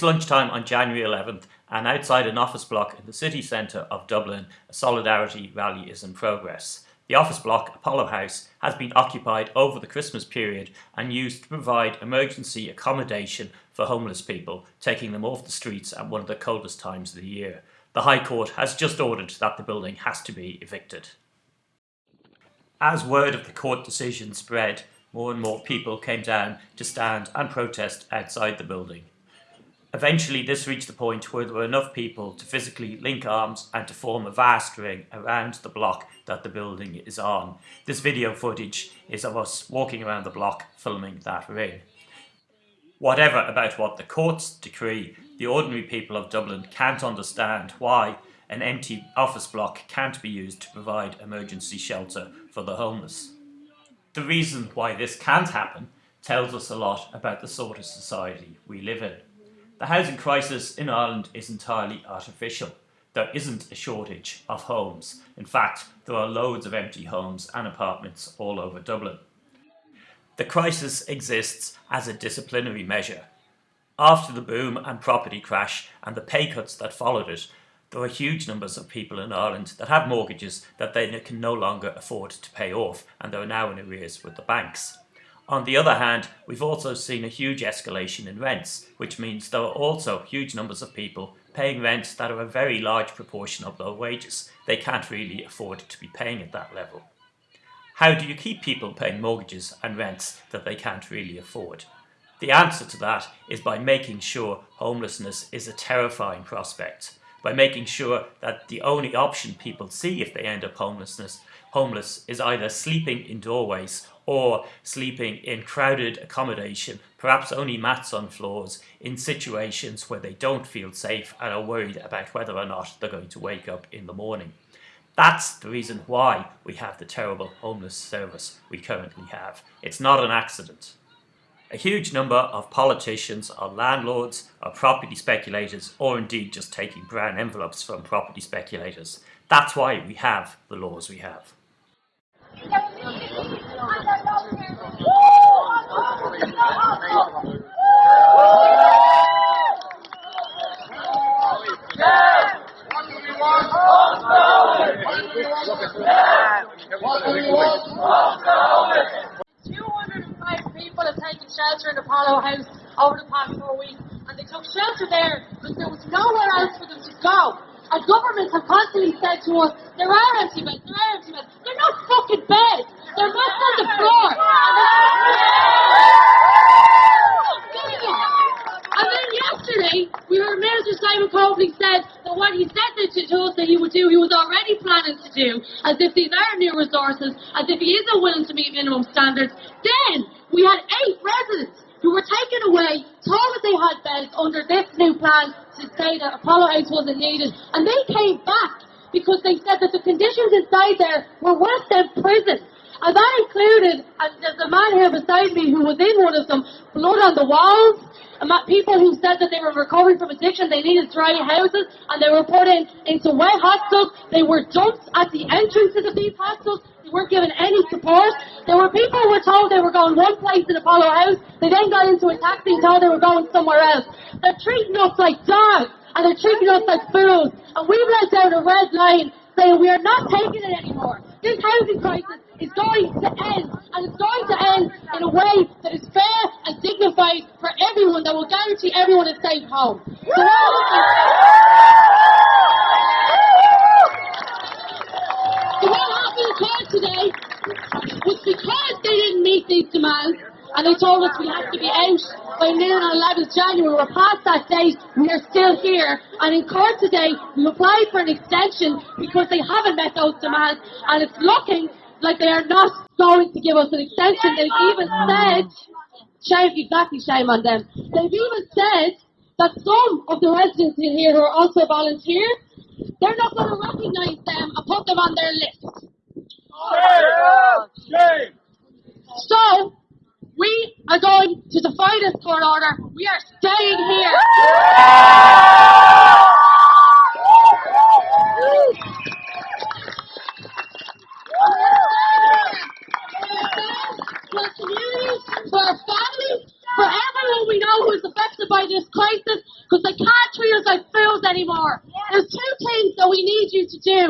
It's lunchtime on January 11th and outside an office block in the city centre of Dublin, a solidarity rally is in progress. The office block, Apollo House, has been occupied over the Christmas period and used to provide emergency accommodation for homeless people, taking them off the streets at one of the coldest times of the year. The High Court has just ordered that the building has to be evicted. As word of the court decision spread, more and more people came down to stand and protest outside the building. Eventually this reached the point where there were enough people to physically link arms and to form a vast ring around the block that the building is on. This video footage is of us walking around the block filming that ring. Whatever about what the courts decree, the ordinary people of Dublin can't understand why an empty office block can't be used to provide emergency shelter for the homeless. The reason why this can't happen tells us a lot about the sort of society we live in. The housing crisis in Ireland is entirely artificial. There isn't a shortage of homes. In fact, there are loads of empty homes and apartments all over Dublin. The crisis exists as a disciplinary measure. After the boom and property crash and the pay cuts that followed it, there are huge numbers of people in Ireland that have mortgages that they can no longer afford to pay off and they are now in arrears with the banks. On the other hand, we've also seen a huge escalation in rents, which means there are also huge numbers of people paying rents that are a very large proportion of their wages. They can't really afford to be paying at that level. How do you keep people paying mortgages and rents that they can't really afford? The answer to that is by making sure homelessness is a terrifying prospect, by making sure that the only option people see if they end up homelessness homeless is either sleeping in doorways or sleeping in crowded accommodation, perhaps only mats on floors, in situations where they don't feel safe and are worried about whether or not they're going to wake up in the morning. That's the reason why we have the terrible homeless service we currently have. It's not an accident. A huge number of politicians are landlords, are property speculators, or indeed just taking brown envelopes from property speculators. That's why we have the laws we have. Two hundred and five people have taken shelter in Apollo House over the past four weeks, and they took shelter there because there was nowhere else for them to go. And governments have constantly said to us, there are empty beds, there are empty beds. They're not fucking beds. They're not on the floor. And then yesterday, we heard Minister Simon Coveney said that what he said to us that he would do, he was already planning to do, as if these are new resources, as if he isn't willing to meet minimum standards. Then we had eight residents who were taken away, told that they had beds under this new plan to say that Apollo House wasn't needed, and they came back because they said that the conditions inside there were worse than prison. And that included, and there's a man here beside me who was in one of them, blood on the walls, and people who said that they were recovering from addiction, they needed dry houses, and they were put in into wet hostels. They were dumped at the entrances of these hostels. They weren't given any support. There were people who were told they were going one place in Apollo House. They then got into a taxi and told they were going somewhere else. They're treating us like dogs, and they're treating us like fools. And we've let down a red line saying we are not taking it anymore. This housing crisis is going to end, and it's going to end in a way that is fair and dignified for everyone, that will guarantee everyone a safe home. So today was because they didn't meet these demands, and they told us we have to be out by noon on 11th January. We're past that date. We are still here. And in court today, we applied for an extension because they haven't met those demands. And it's looking like they are not going to give us an extension. They've even said, shame, exactly shame on them. They've even said that some of the residents in here who are also volunteers, they're not going to recognise them and put them on their list. Shame! So, we are going to defy this court order. We are staying here. because they can't treat us like fools anymore. There's two things that we need you to do.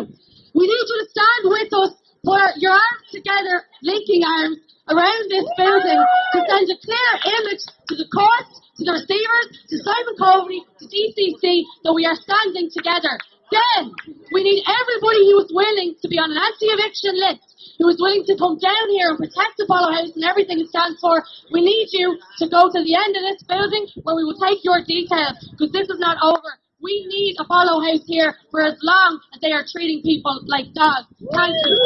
We need you to stand with us, put your arms together, linking arms, around this building to send a clear image to the courts, to the receivers, to Simon Coveney, to DCC that we are standing together. Then, we need everybody who is willing to be on an anti-eviction list who is willing to come down here and protect the Apollo House and everything it stands for. We need you to go to the end of this building where we will take your details because this is not over. We need Apollo House here for as long as they are treating people like dogs. Thank you.